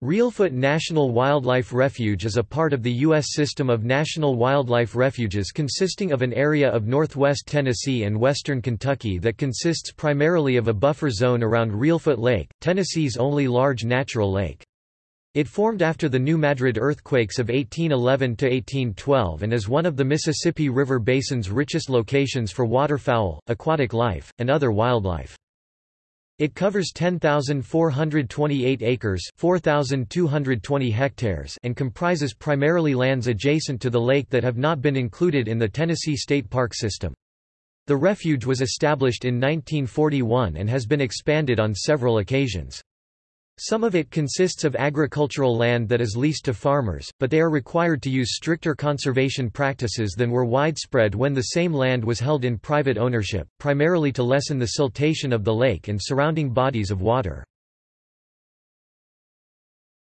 Reelfoot National Wildlife Refuge is a part of the U.S. system of national wildlife refuges consisting of an area of northwest Tennessee and western Kentucky that consists primarily of a buffer zone around Reelfoot Lake, Tennessee's only large natural lake. It formed after the New Madrid earthquakes of 1811–1812 and is one of the Mississippi River Basin's richest locations for waterfowl, aquatic life, and other wildlife. It covers 10,428 acres 4,220 hectares and comprises primarily lands adjacent to the lake that have not been included in the Tennessee State Park system. The refuge was established in 1941 and has been expanded on several occasions. Some of it consists of agricultural land that is leased to farmers, but they are required to use stricter conservation practices than were widespread when the same land was held in private ownership, primarily to lessen the siltation of the lake and surrounding bodies of water.